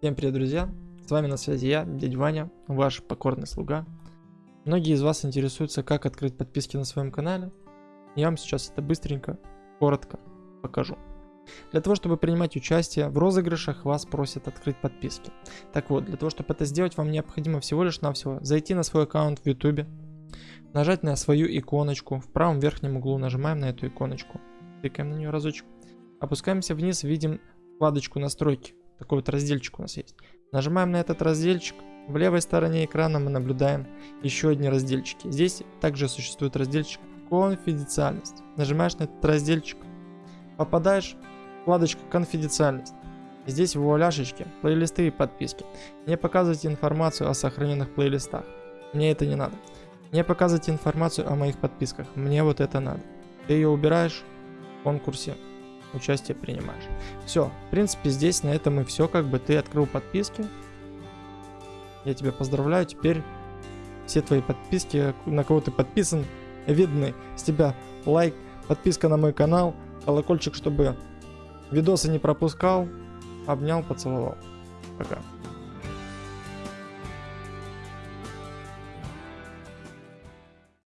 Всем привет, друзья! С вами на связи я, дядя Ваня, ваш покорный слуга. Многие из вас интересуются, как открыть подписки на своем канале. Я вам сейчас это быстренько, коротко покажу. Для того, чтобы принимать участие в розыгрышах, вас просят открыть подписки. Так вот, для того, чтобы это сделать, вам необходимо всего лишь навсего зайти на свой аккаунт в YouTube, нажать на свою иконочку, в правом верхнем углу нажимаем на эту иконочку, кликаем на нее разочек, опускаемся вниз, видим вкладочку настройки, такой вот разделчик у нас есть. Нажимаем на этот разделчик, в левой стороне экрана мы наблюдаем еще одни разделчики. Здесь также существует разделчик конфиденциальность. Нажимаешь на этот разделчик, попадаешь в вкладочку конфиденциальность. Здесь в вуаляшечке плейлисты и подписки. Не показывайте информацию о сохраненных плейлистах. Мне это не надо. Не показывайте информацию о моих подписках. Мне вот это надо. Ты ее убираешь в конкурсе участие принимаешь. Все, в принципе, здесь на этом и все. Как бы ты открыл подписки. Я тебя поздравляю. Теперь все твои подписки, на кого ты подписан, видны. С тебя лайк, подписка на мой канал, колокольчик, чтобы видосы не пропускал. Обнял, поцеловал. Пока.